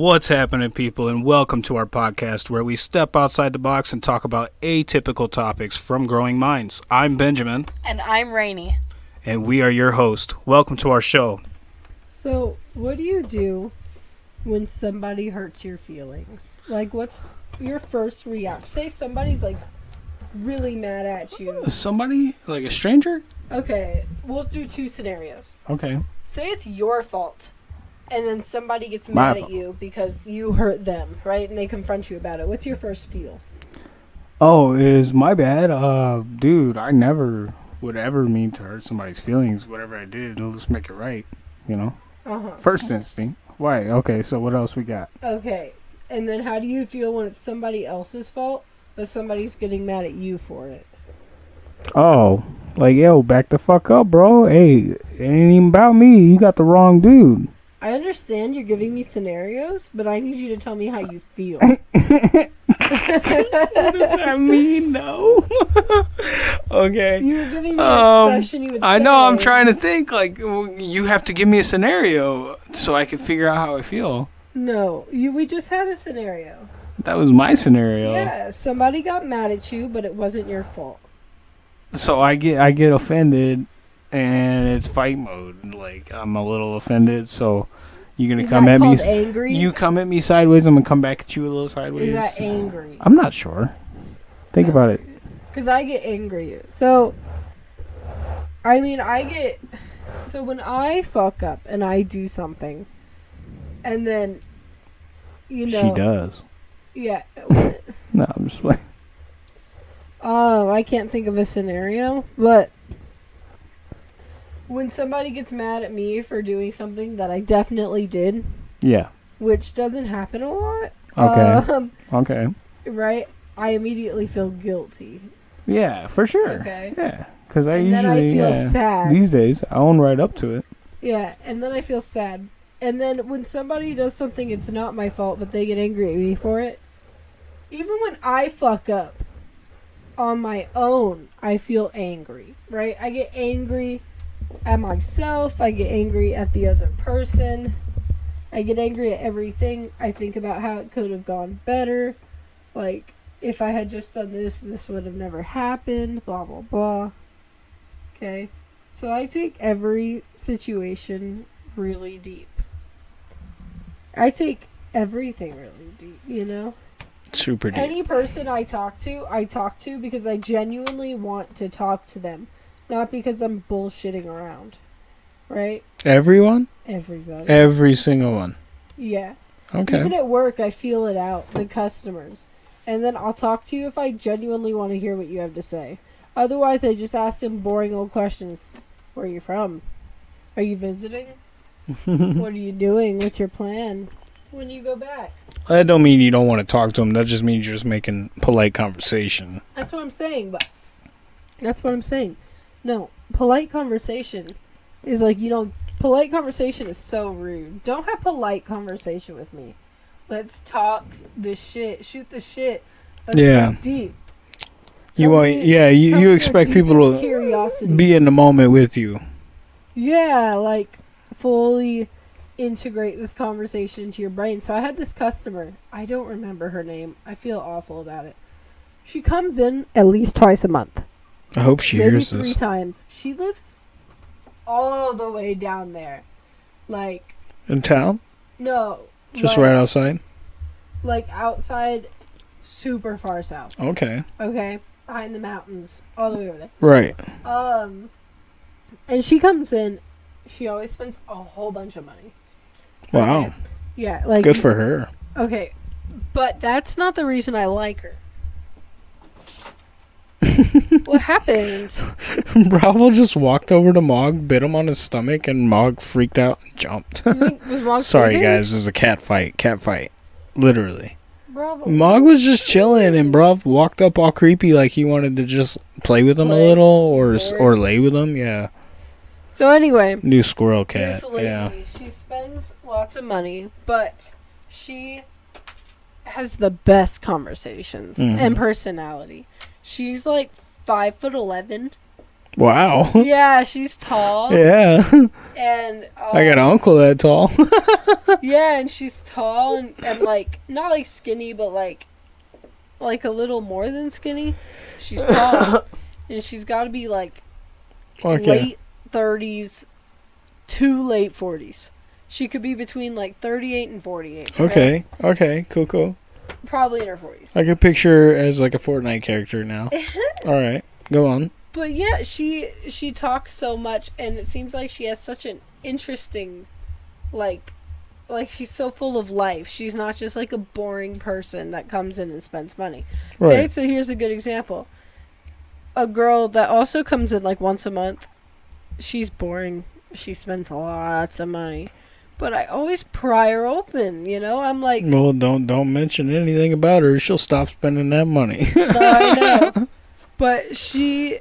What's happening, people, and welcome to our podcast where we step outside the box and talk about atypical topics from growing minds. I'm Benjamin, And I'm Rainy. and we are your host. Welcome to our show. So, what do you do when somebody hurts your feelings? Like, what's your first reaction? Say somebody's like really mad at you. Somebody, like a stranger? Okay, we'll do two scenarios. Okay. Say it's your fault, and then somebody gets My mad at fault. you because you hurt them, right? And they confront you about it. What's your first feel? Oh, is my bad? Uh, dude, I never would ever mean to hurt somebody's feelings. Whatever I did, let's make it right. You know, Uh huh. first instinct. Why? Okay, so what else we got? Okay, and then how do you feel when it's somebody else's fault, but somebody's getting mad at you for it? Oh, like yo, back the fuck up, bro. Hey, it ain't even about me. You got the wrong dude. I understand you're giving me scenarios, but I need you to tell me how you feel. what does that mean? No. okay. You were giving me an Um, expression you would I know. I'm trying to think. Like, you have to give me a scenario so I can figure out how I feel. No, you. We just had a scenario. That was my scenario. Yeah, somebody got mad at you, but it wasn't your fault. So I get I get offended, and it's fight mode. Like I'm a little offended. So you're gonna Is come that at me. called angry? You come at me sideways. I'm gonna come back at you a little sideways. Is that angry? I'm not sure. Think about it. Because I get angry. So, I mean, I get. So when I fuck up and I do something, and then, you know, she does. yeah. No, I'm just like. Oh, I can't think of a scenario, but when somebody gets mad at me for doing something that I definitely did, Yeah. which doesn't happen a lot, Okay. um, Okay. right? I immediately feel guilty. Yeah, for sure. Okay. Yeah, because I and usually I feel yeah, sad. these days I own right up to it. Yeah, and then I feel sad. And then when somebody does something it's not my fault, but they get angry at me for it, even when I fuck up on my own, I feel angry, right? I get angry at myself, I get angry at the other person. I get angry at everything. I think about how it could have gone better. Like if I had just done this, this would have never happened, blah blah blah. Okay? So I take every situation really deep. I take everything really deep, you know? Super deep. Any person I talk to, I talk to because I genuinely want to talk to them, not because I'm bullshitting around. Right? Everyone, Everybody. every single one. yeah. Okay. Even at work, I feel it out, the customers. And then I'll talk to you if I genuinely want to hear what you have to say. Otherwise, I just ask them boring old questions. Where are you from? Are you visiting? what are you doing? What's your plan? When do you go back? That don't mean you don't want to talk to them. That just means you're just making polite conversation. That's what I'm saying, but that's what I'm saying. No, polite conversation is like you don't. Polite conversation is so rude. Don't have polite conversation with me. Let's talk the shit. Shoot the shit. Let's Yeah. go deep. You Tell want, me- yeah, you, you expect people to curiosities. be in the moment with you. Yeah, like fully integrate this conversation into your brain. So I had this customer. I don't remember her name. I feel awful about it. She comes in at least twice a month. I hope she maybe hears three this. times. She lives all the way down there, like In town, no, just like, right outside. like outside, super far south. Okay, Okay, behind the mountains, all the way over there. right. Um, and she comes in. She always spends a whole bunch of money. Wow, Okay. Yeah, like good for her. Okay, but that's not the reason I like her. What happened? Bravo just walked over to Mog, bit him on his stomach, and Mog freaked out and jumped. Sorry, sleeping? guys, this is a cat fight. Cat fight. Literally. Bravo. Mog was just chilling, and Bruv walked up all creepy like he wanted to just play with him a little or Or- lay with him. Yeah. So anyway, New squirrel cat. lady, Yeah. she spends lots of money, but she has the best conversations Mhm. and personality. She's like five foot eleven, Wow. Yeah, she's tall. Yeah. And um, I got an uncle that tall. Yeah, and she's tall and, and like not like skinny, but like like a little more than skinny. She's tall, and she's got to be like okay. late thirties to late forties. She could be between like thirty-eight and forty-eight. right? Okay. Okay. Cool. Cool. Probably in her forties. I could picture her as like a Fortnite character now. All right. Go on. But yeah, she she talks so much, and it seems like she has such an interesting, like, like she's so full of life. She's not just like a boring person that comes in and spends money. Okay, so here's a good example. A girl that also comes in like once a month. She's boring. She spends lots of money. But I always pry her open, you know? I'm like, Well, don't don't mention anything about her. She'll stop spending that money. no, I know. But she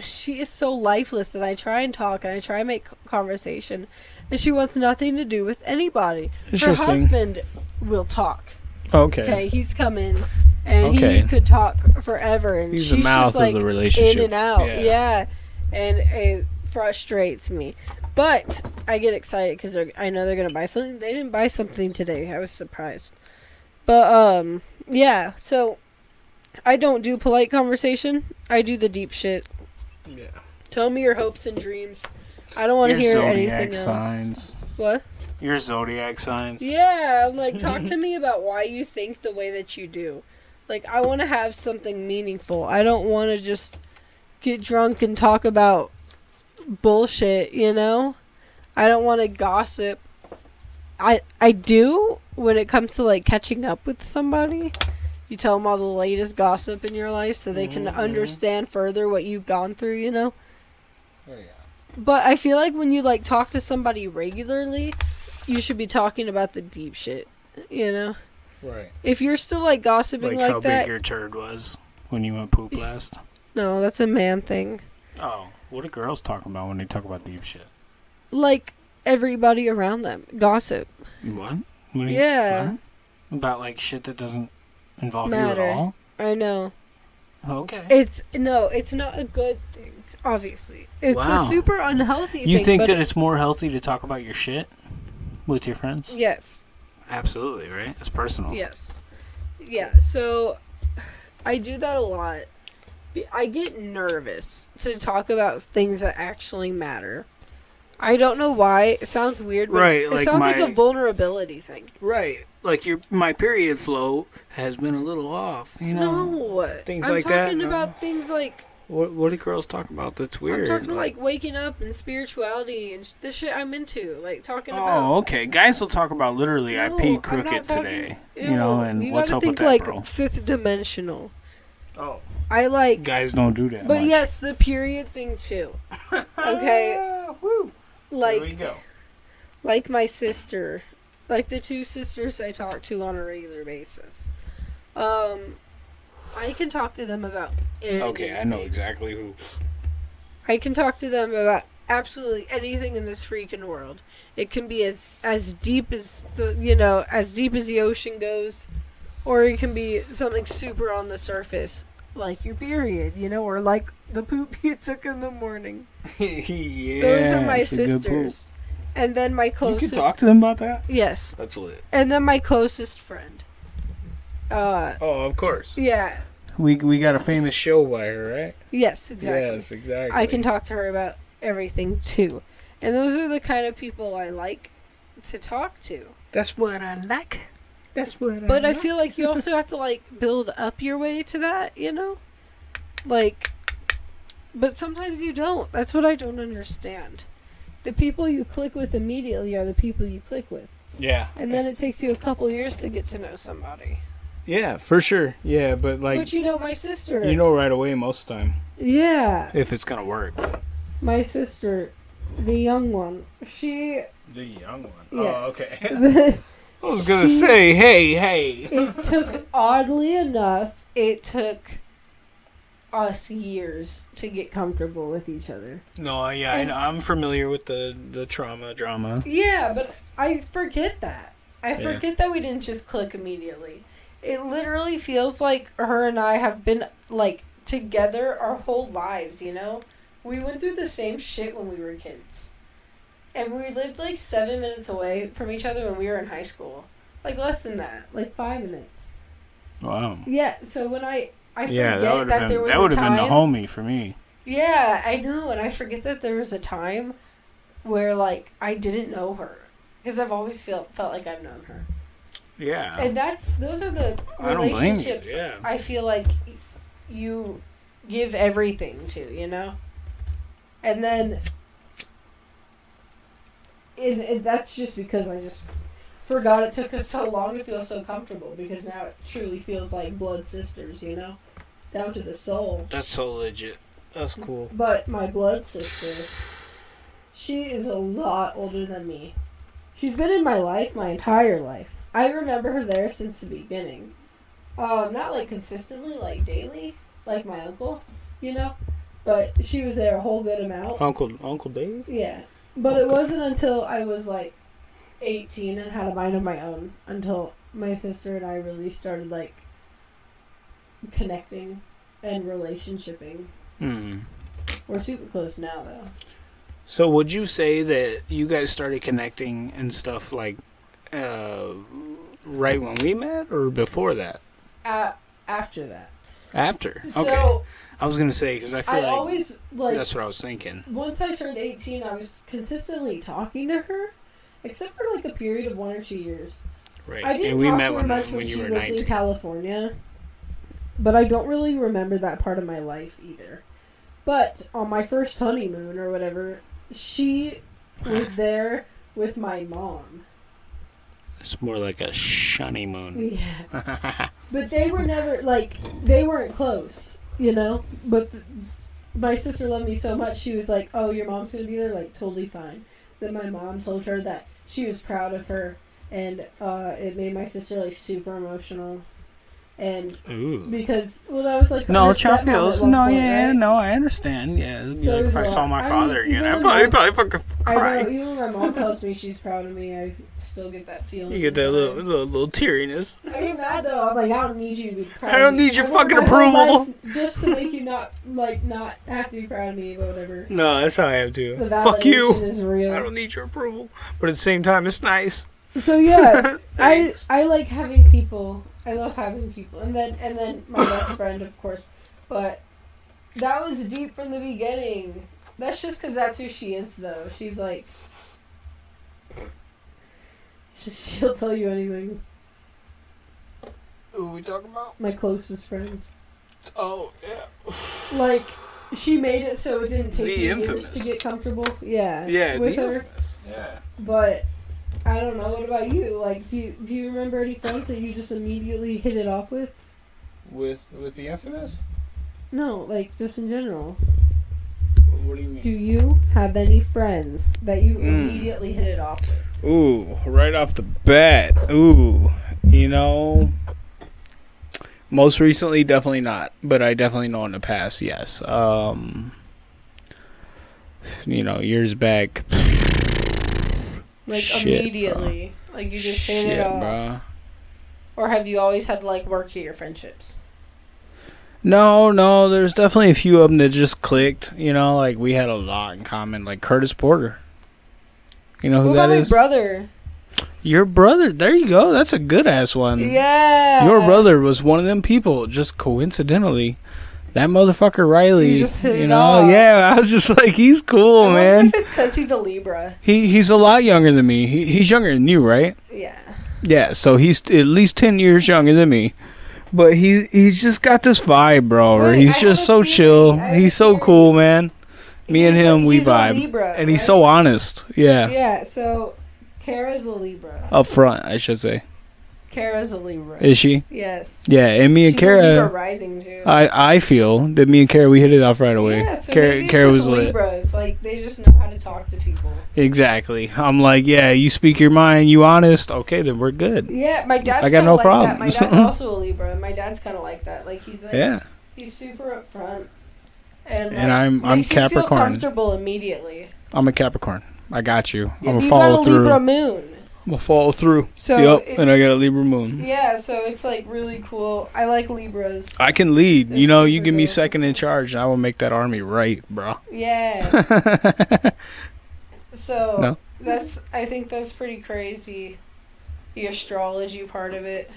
she is so lifeless and I try and talk and I try and make conversation and she wants nothing to do with anybody. Her husband will talk. Okay. Okay, he's coming and Okay. he could talk forever and He's she's the mouth just like of the relationship. in and out. Yeah. Yeah. And it frustrates me. But I get excited because I know they're going to buy something. They didn't buy something today. I was surprised. But, um, yeah. So, I don't do polite conversation. I do the deep shit. Yeah. Tell me your hopes and dreams. I don't want to hear zodiac anything else. signs. What? Your zodiac signs. Yeah, like talk to me about why you think the way that you do. Like I want to have something meaningful. I don't want to just get drunk and talk about bullshit, you know? I don't want to gossip. I I do when it comes to like catching up with somebody. You tell them all the latest gossip in your life so they can Mhm. understand further what you've gone through, you know? Oh, yeah. But I feel like when you like talk to somebody regularly, you should be talking about the deep shit. You know, Right. if you're still like gossiping Like, like, how that, big your turd was when you went poop last. no, that's a man thing. Oh, what do girls talk about when they talk about deep shit? Like everybody around them, gossip. What? What Yeah. what? About like shit that doesn't involve Matter. you at all? I know. Okay. It's no, it's not a good thing. Obviously, it's Wow. a super unhealthy you thing. think that it's more healthy to talk about your shit with your friends? yes, Absolutely, right? It's personal. Yes. Yeah, so I do that a lot. Be- I get nervous to talk about things that actually matter. I don't know why. It sounds weird, but Right, it like sounds like a vulnerability thing. Right. Like your my period flow has been a little off. You know. No, things I'm like that, talking no? about things like What what do girls talk about that's weird? I'm talking like waking up and spirituality and sh- the shit I'm into. Like talking Oh, about. okay. Guys will talk about literally I No, peed I'm crooked talking- today. Ew, you know, and you what's gotta up think with that, like bro? fifth dimensional. Oh, I like, guys don't do that. but much. yes, the period thing too. Okay, Ah, woo. like there we go. like my sister, like the two sisters I talk to on a regular basis. Um, I can talk to them about Okay, I know exactly who. I can talk to them about absolutely anything in this freaking world. It can be as as deep as the you know as deep as the ocean goes, or it can be something super on the surface, like your period, you know, or like the poop you took in the morning. yeah, Those are my it's a good poop. sisters, and then my closest. You can talk to them about that. yes, That's lit. and then my closest friend. Uh, Oh, of course. yeah, We we got a famous show by her, right? yes, exactly. Yes, exactly. I can talk to her about everything too, and those are the kind of people I like to talk to. That's what I like. That's what. But I feel like you also have to like build up your way to that, you know? Like but sometimes you don't. That's what I don't understand. The people you click with immediately are the people you click with. Yeah. And then it takes you a couple years to get to know somebody. Yeah, for sure. Yeah, but like but you know my sister. you know right away most of the time Yeah. if it's gonna work. My sister, the young one. She The young one. Yeah. Oh, okay. I was gonna She- say, hey, hey. It took oddly enough, it took us years to get comfortable with each other. No, yeah, I know. It's- I'm familiar with the the trauma drama. Yeah, but I forget that. I Yeah. forget that we didn't just click immediately. It literally feels like her and I have been like together our whole lives, you know? We went through the same shit when we were kids. And we lived like seven minutes away from each other when we were in high school. Like less than that. Like five minutes. Wow. Yeah, so when I I forget Yeah, that that, would have been there was that a would have time been the homie for me. Yeah, I know, and I forget that there was a time where like I didn't know her because I've always felt felt like I've known her. Yeah. And that's those are the I don't blame you, relationships yeah. I feel like you give everything to, you know? And then it, it, that's just because I just forgot it took us so long to feel so comfortable because now it truly feels like blood sisters, you know? Down to the soul. That's so legit. That's cool. But my blood sister, she is a lot older than me. She's been in my life my entire life. I remember her there since the beginning. Um, not like consistently, like daily, like my uncle, you know? But she was there a whole good amount. Uncle Uncle Dave. Yeah. But it wasn't until I was like 18 and had a mind of my own until my sister and I really started like connecting and relationshiping. Hmm. We're super close now though. So would you say that you guys started connecting and stuff like uh, right when we met, or before that? Uh, after that. After. Okay. So I was gonna say because I feel I like always like that's what I was thinking. once I turned 18, I was consistently talking to her, except for like a period of one or two years. Right. I didn't and we talk met to her when, much when when, she were lived nineteen. in California, but I don't really remember that part of my life either. But on my first honeymoon or whatever, she was there with my mom. It's more like a shunny moon. Yeah. But they were never like they weren't close, you know. But th my sister loved me so much, she was like, "Oh, your mom's gonna be there, like totally fine." Then my mom told her that she was proud of her, and uh, it made my sister like super emotional, and Ooh. because well, that was like No, her child feels. No, point, yeah, right? no, I understand. Yeah, So like if I saw my I father even again, I'd probably, my- probably fucking I cry. know. Even when my mom tells me she's proud of me, I still get that feeling. You get that little, little, little teariness. I get mad though. I'm like, I don't need you to be proud. I don't of me. need your I fucking approval. life Just to make you not like not have to be proud of me, but whatever. No, that's how I am too. The Fuck you. is real. I don't need your approval, but at the same time, it's nice. So yeah, I I like having people. I love having people, and then and then my best friend, of course. But that was deep from the beginning. That's just because that's who she is, though. She's like, she- she'll tell you anything. Who we talking about? My closest friend. Oh yeah. Like, she made it so it didn't take The me years to get comfortable. Yeah. Yeah, With the her. infamous. Yeah. But I don't know. What about you? Like, do you, do you remember any friends that you just immediately hit it off with? With with the infamous. No, like just in general. What do you mean? Do you have any friends that you Mm. immediately hit it off with? Ooh, right off the bat. Ooh, you know. Most recently, definitely not, but I definitely know in the past, yes. Um, you know, years back. Like Shit, immediately, like you just hit Shit, it off, bruh. or have you always had to like work at your friendships? No, no, there's definitely a few of them that just clicked. You know, like we had a lot in common, like Curtis Porter. You know who what that about my brother? Your brother. There you go. That's a good ass one. Yeah, Your brother was one of them people, just coincidentally. That motherfucker Riley, You just you know, yeah, I was just like, he's cool, I man. If it's because he's a Libra. He he's a lot younger than me. He, he's younger than you, right? Yeah. Yeah, so he's at least ten years younger than me. But he he's just got this vibe, bro. He's I just so theory. chill. I He's so cool, man. Me and He's a- him, we a vibe, Libra, and he's so honest. Yeah, Yeah. So, Kara's a Libra. up front, I should say. Kara's a Libra. Is she? yes. Yeah, and me and She's a Libra Kara. rising too. I I feel that me and Kara we hit it off right away. Yeah, so Kara, maybe it's Kara just was lit. Libras. Like they just know how to talk to people. Exactly. I'm like, yeah, you speak your mind, you honest. Okay, then we're good. Yeah, my dad's I got no like that. My dad's also a Libra. My dad's kind of like that. Like he's like, Yeah. he's super upfront, and, And I'm- I'm Capricorn. comfortable immediately. I'm a Capricorn. I got you. Yeah, I'm got follow a through. Libra moon. I'm gonna follow through. So yep, and I got a Libra moon. Yeah, so it's like really cool. I like Libras. I can lead. You know, you give me second in charge, and I will make that army right, bro. Yeah. So No. that's I think that's pretty crazy. The astrology part of it.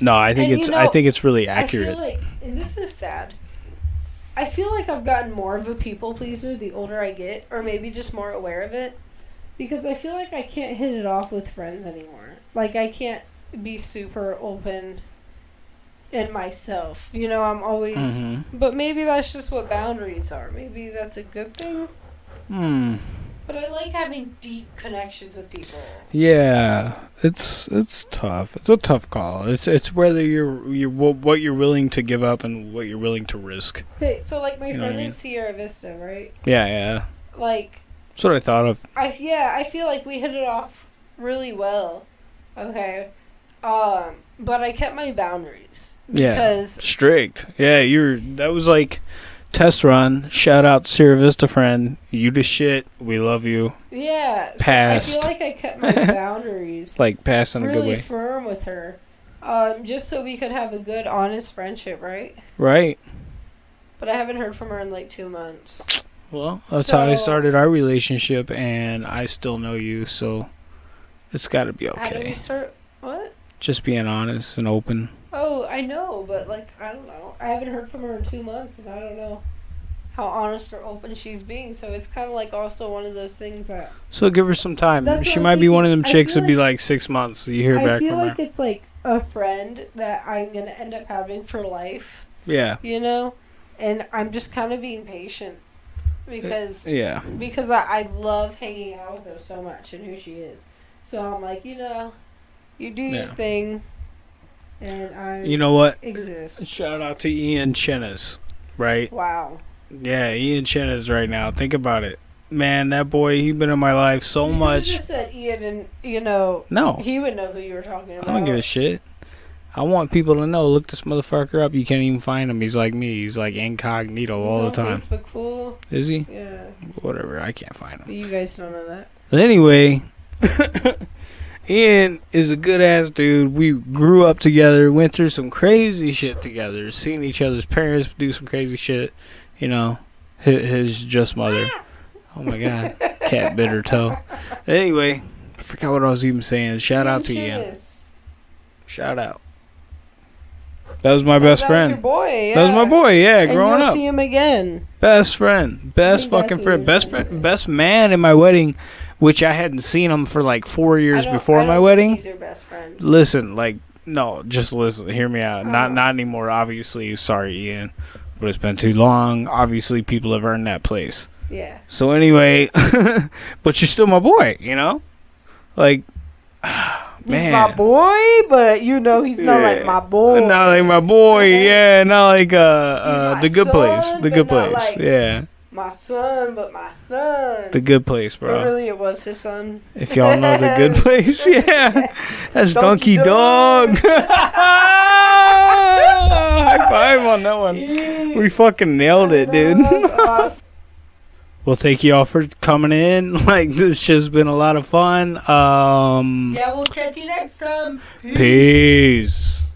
no, I think And you it's. I think it's really I accurate. feel like, and this is sad. I feel like I've gotten more of a people pleaser the older I get, or maybe just more aware of it, because I feel like I can't hit it off with friends anymore. Like I can't be super open in myself. You know, I'm always. Mhm. But maybe that's just what boundaries are. Maybe that's a good thing. Hmm. But I like having deep connections with people. Yeah, it's it's tough. It's a tough call. It's it's whether you're you what you're willing to give up and what you're willing to risk. Okay, so like my You friend I mean? in Sierra Vista, right? Yeah, yeah. Like That's what I thought of. I yeah, I feel like we hit it off really well. Okay. Um, but I kept my boundaries Yeah. Strict. Yeah, you're. That was like test run. Shout out Sierra Vista friend. You the shit. We love you. yeah, so Passed. I feel like I kept my boundaries Like pass in a good really way. firm with her. Um, just so we could have a good honest friendship, right? Right. But I haven't heard from her in like 2 months. Well, that's how I started our relationship, and I still know you, so it's got to be okay. How did we okay. start what? Just being honest and open. Oh, I know, but like I don't know. I haven't heard from her in two months, and I don't know how honest or open she's being. So it's kind of like also one of those things that So give her some time. That's she what might I'm be one of them chicks feel that'd be like six months. You hear I back I feel like her. it's like a friend that I'm gonna end up having for life. Yeah. You know, and I'm just kind of being patient because uh, Yeah. because I, I love hanging out with her so much and who she is. So I'm like, you know, you do your thing, and I You know what? exist. Shout out to Ian Chenis, right? Wow. Yeah, Ian Chenis right now. Think about it. Man, that boy, he been in my life so You much. just said Ian, and you know No, he would know who you were talking about. I don't give a shit. I want people to know. Look this motherfucker up. You can't even find him. He's like me. He's like incognito He's all the time. Facebook, fool. Is he? Yeah, Whatever. I can't find but him. you guys don't know that. But anyway, Ian is a good ass dude. We grew up together, went through some crazy shit together, seen each other's parents do some crazy shit. You know, his, his just mother. Oh my god, cat bit her toe. Anyway, I forgot what I was even saying. Shout out to Ian. Shout out. That was my Oh, best that was your boy. Yeah. That was my boy. Yeah, And growing you'll up. see him again. Best friend, best think fucking friend, best you're trying to friend, best man in my wedding, which I hadn't seen him for like four years before my wedding. He's your best friend. Listen, like, no, just listen. Hear me out. Not, Oh. not anymore. Obviously, sorry, Ian, but it's been too long. Obviously, people have earned that place. Yeah. So anyway, but you're still my boy. You know, like, man, my boy, but you know he's not Yeah. like my boy. not like my boy. Yeah, not like uh, uh the good place. The good place. like- yeah, My son, but my son. the good place, but bro. really, it was his son. If y'all know the good place, yeah, that's Donkey, Donkey Doug. Doug. High five on that one. We fucking nailed it, dude. Well, thank you all for coming in. Like this shit's been a lot of fun. Um, yeah, we'll catch you next time. peace.